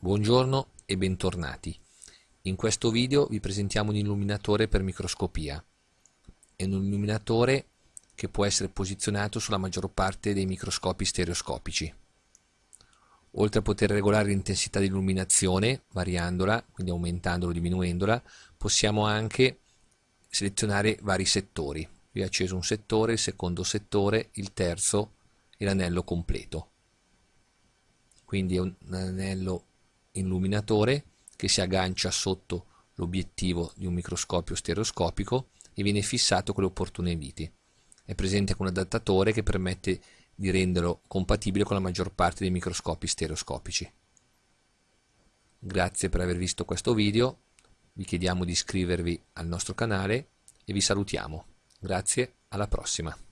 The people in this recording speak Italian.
Buongiorno e bentornati. In questo video vi presentiamo un illuminatore per microscopia. È un illuminatore che può essere posizionato sulla maggior parte dei microscopi stereoscopici. Oltre a poter regolare l'intensità di illuminazione, variandola, quindi aumentandola o diminuendola, possiamo anche selezionare vari settori. Vi ho acceso un settore, il secondo settore, il terzo e l'anello completo. Quindi è un anello illuminatore che si aggancia sotto l'obiettivo di un microscopio stereoscopico e viene fissato con le opportune viti. È presente con un adattatore che permette di renderlo compatibile con la maggior parte dei microscopi stereoscopici. Grazie per aver visto questo video, vi chiediamo di iscrivervi al nostro canale e vi salutiamo. Grazie, alla prossima.